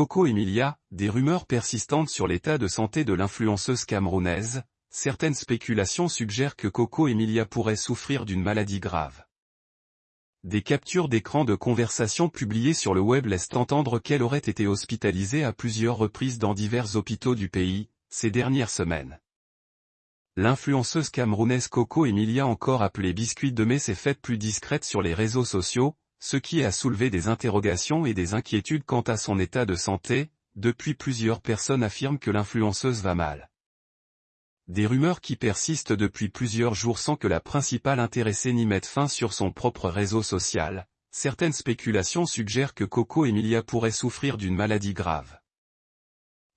Coco Emilia, des rumeurs persistantes sur l'état de santé de l'influenceuse camerounaise, certaines spéculations suggèrent que Coco Emilia pourrait souffrir d'une maladie grave. Des captures d'écran de conversation publiées sur le web laissent entendre qu'elle aurait été hospitalisée à plusieurs reprises dans divers hôpitaux du pays, ces dernières semaines. L'influenceuse camerounaise Coco Emilia encore appelée Biscuit de mai s'est faite plus discrète sur les réseaux sociaux, ce qui a soulevé des interrogations et des inquiétudes quant à son état de santé, depuis plusieurs personnes affirment que l'influenceuse va mal. Des rumeurs qui persistent depuis plusieurs jours sans que la principale intéressée n'y mette fin sur son propre réseau social. Certaines spéculations suggèrent que Coco Emilia pourrait souffrir d'une maladie grave.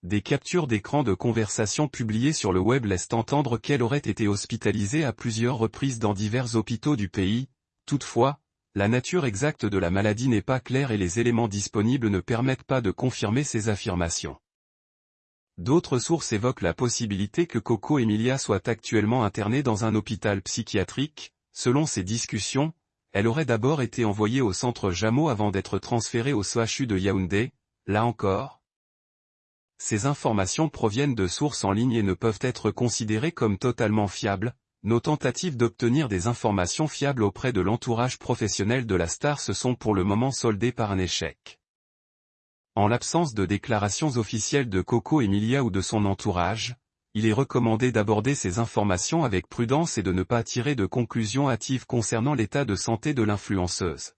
Des captures d'écran de conversation publiées sur le web laissent entendre qu'elle aurait été hospitalisée à plusieurs reprises dans divers hôpitaux du pays, toutefois, la nature exacte de la maladie n'est pas claire et les éléments disponibles ne permettent pas de confirmer ces affirmations. D'autres sources évoquent la possibilité que Coco Emilia soit actuellement internée dans un hôpital psychiatrique, selon ces discussions, elle aurait d'abord été envoyée au centre Jameau avant d'être transférée au CHU de Yaoundé, là encore, ces informations proviennent de sources en ligne et ne peuvent être considérées comme totalement fiables, nos tentatives d'obtenir des informations fiables auprès de l'entourage professionnel de la star se sont pour le moment soldées par un échec. En l'absence de déclarations officielles de Coco Emilia ou de son entourage, il est recommandé d'aborder ces informations avec prudence et de ne pas tirer de conclusions hâtives concernant l'état de santé de l'influenceuse.